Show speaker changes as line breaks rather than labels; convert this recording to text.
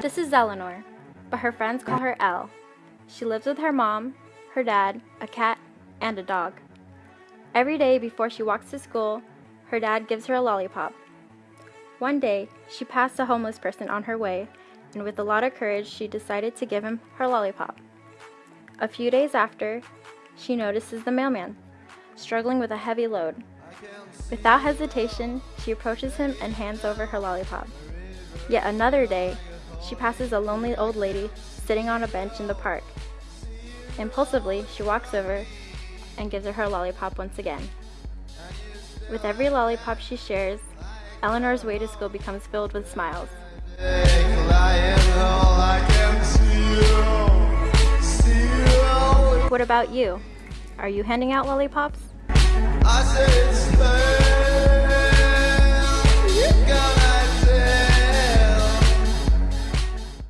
This is Eleanor, but her friends call her Elle. She lives with her mom, her dad, a cat, and a dog. Every day before she walks to school, her dad gives her a lollipop. One day, she passed a homeless person on her way, and with a lot of courage, she decided to give him her lollipop. A few days after, she notices the mailman, struggling with a heavy load. Without hesitation, she approaches him and hands over her lollipop. Yet another day, she passes a lonely old lady sitting on a bench in the park. Impulsively, she walks over and gives her her lollipop once again. With every lollipop she shares, Eleanor's way to school becomes filled with smiles. What about you? Are you handing out lollipops?